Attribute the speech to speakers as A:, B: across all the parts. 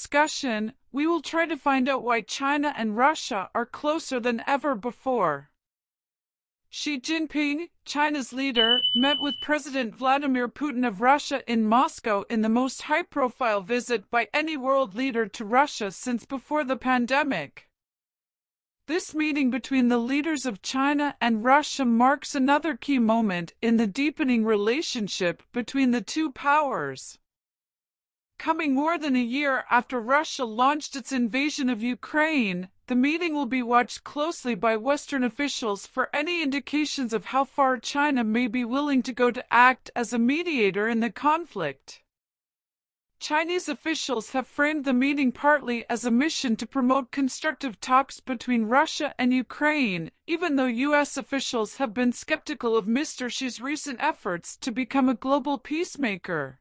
A: discussion, we will try to find out why China and Russia are closer than ever before. Xi Jinping, China's leader, met with President Vladimir Putin of Russia in Moscow in the most high-profile visit by any world leader to Russia since before the pandemic. This meeting between the leaders of China and Russia marks another key moment in the deepening relationship between the two powers. Coming more than a year after Russia launched its invasion of Ukraine, the meeting will be watched closely by Western officials for any indications of how far China may be willing to go to act as a mediator in the conflict. Chinese officials have framed the meeting partly as a mission to promote constructive talks between Russia and Ukraine, even though U.S. officials have been skeptical of Mr. Xi's recent efforts to become a global peacemaker.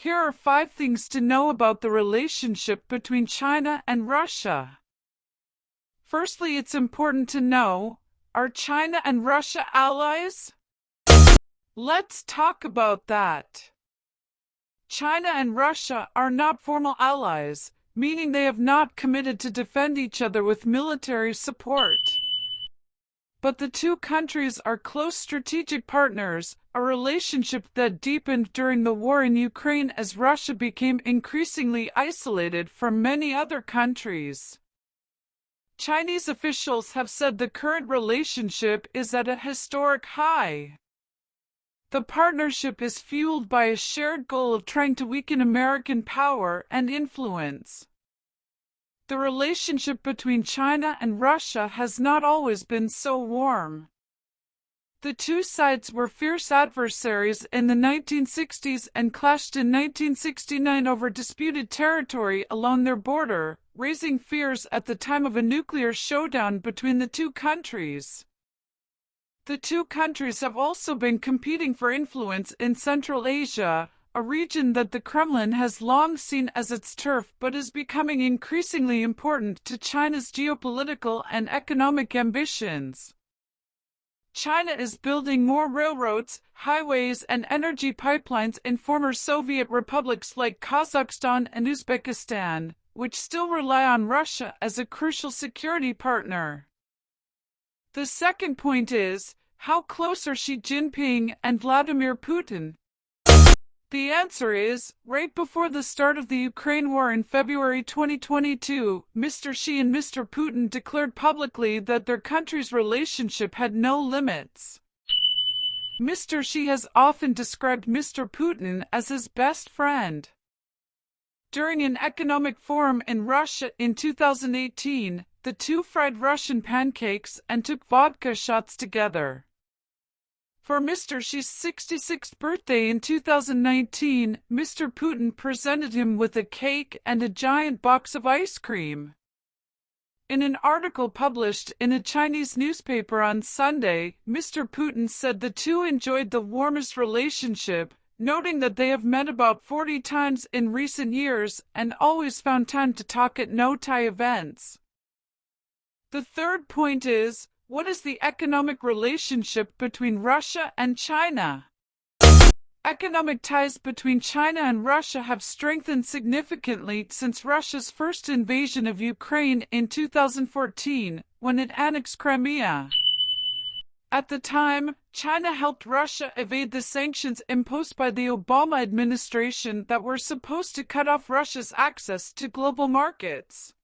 A: Here are five things to know about the relationship between China and Russia. Firstly, it's important to know, are China and Russia allies? Let's talk about that. China and Russia are not formal allies, meaning they have not committed to defend each other with military support. But the two countries are close strategic partners, a relationship that deepened during the war in Ukraine as Russia became increasingly isolated from many other countries. Chinese officials have said the current relationship is at a historic high. The partnership is fueled by a shared goal of trying to weaken American power and influence. The relationship between China and Russia has not always been so warm. The two sides were fierce adversaries in the 1960s and clashed in 1969 over disputed territory along their border, raising fears at the time of a nuclear showdown between the two countries. The two countries have also been competing for influence in Central Asia, a region that the Kremlin has long seen as its turf but is becoming increasingly important to China's geopolitical and economic ambitions. China is building more railroads, highways, and energy pipelines in former Soviet republics like Kazakhstan and Uzbekistan, which still rely on Russia as a crucial security partner. The second point is, how close are Xi Jinping and Vladimir Putin? The answer is, right before the start of the Ukraine war in February 2022, Mr. Xi and Mr. Putin declared publicly that their country's relationship had no limits. Mr. Xi has often described Mr. Putin as his best friend. During an economic forum in Russia in 2018, the two fried Russian pancakes and took vodka shots together. For Mr. Xi's 66th birthday in 2019, Mr. Putin presented him with a cake and a giant box of ice cream. In an article published in a Chinese newspaper on Sunday, Mr. Putin said the two enjoyed the warmest relationship, noting that they have met about 40 times in recent years and always found time to talk at no-tie events. The third point is, what is the economic relationship between Russia and China? Economic ties between China and Russia have strengthened significantly since Russia's first invasion of Ukraine in 2014, when it annexed Crimea. At the time, China helped Russia evade the sanctions imposed by the Obama administration that were supposed to cut off Russia's access to global markets.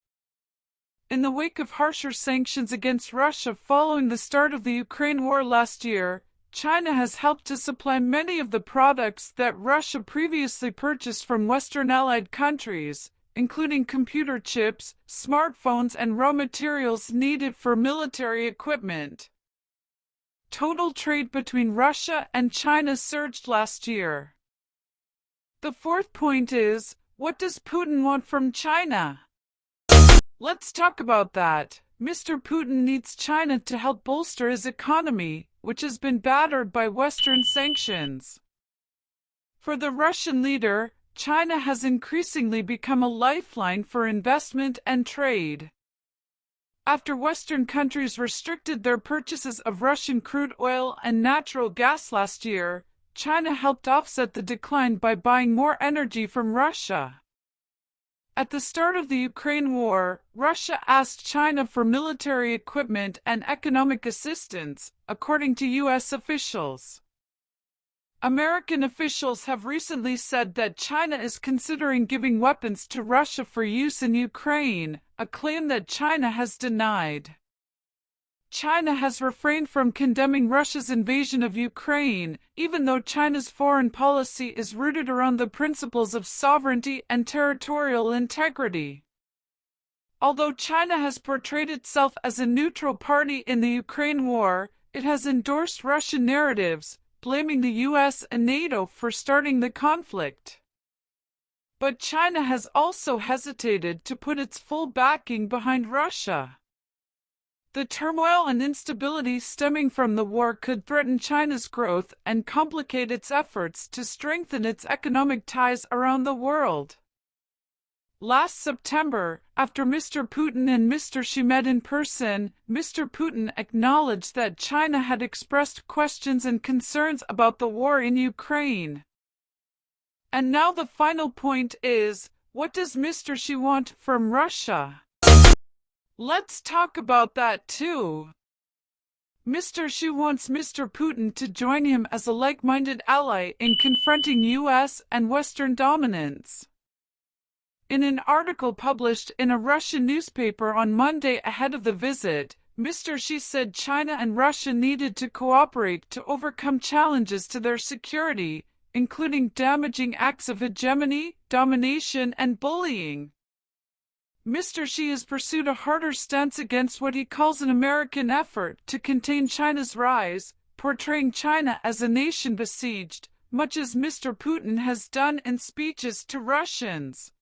A: In the wake of harsher sanctions against Russia following the start of the Ukraine war last year, China has helped to supply many of the products that Russia previously purchased from Western allied countries, including computer chips, smartphones, and raw materials needed for military equipment. Total trade between Russia and China surged last year. The fourth point is, what does Putin want from China? Let's talk about that. Mr. Putin needs China to help bolster his economy, which has been battered by Western sanctions. For the Russian leader, China has increasingly become a lifeline for investment and trade. After Western countries restricted their purchases of Russian crude oil and natural gas last year, China helped offset the decline by buying more energy from Russia. At the start of the Ukraine war, Russia asked China for military equipment and economic assistance, according to U.S. officials. American officials have recently said that China is considering giving weapons to Russia for use in Ukraine, a claim that China has denied. China has refrained from condemning Russia's invasion of Ukraine, even though China's foreign policy is rooted around the principles of sovereignty and territorial integrity. Although China has portrayed itself as a neutral party in the Ukraine war, it has endorsed Russian narratives, blaming the US and NATO for starting the conflict. But China has also hesitated to put its full backing behind Russia. The turmoil and instability stemming from the war could threaten China's growth and complicate its efforts to strengthen its economic ties around the world. Last September, after Mr. Putin and Mr. Xi met in person, Mr. Putin acknowledged that China had expressed questions and concerns about the war in Ukraine. And now the final point is, what does Mr. Xi want from Russia? Let's talk about that too. Mr. Xi wants Mr. Putin to join him as a like-minded ally in confronting US and Western dominance. In an article published in a Russian newspaper on Monday ahead of the visit, Mr. Xi said China and Russia needed to cooperate to overcome challenges to their security, including damaging acts of hegemony, domination, and bullying. Mr. Xi has pursued a harder stance against what he calls an American effort to contain China's rise, portraying China as a nation besieged, much as Mr. Putin has done in speeches to Russians.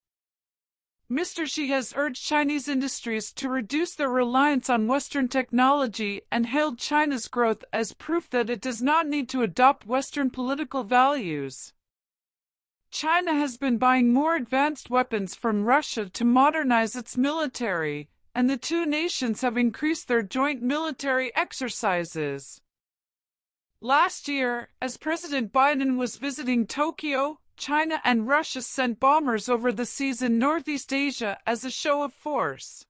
A: Mr. Xi has urged Chinese industries to reduce their reliance on Western technology and hailed China's growth as proof that it does not need to adopt Western political values. China has been buying more advanced weapons from Russia to modernize its military, and the two nations have increased their joint military exercises. Last year, as President Biden was visiting Tokyo, China and Russia sent bombers over the seas in Northeast Asia as a show of force.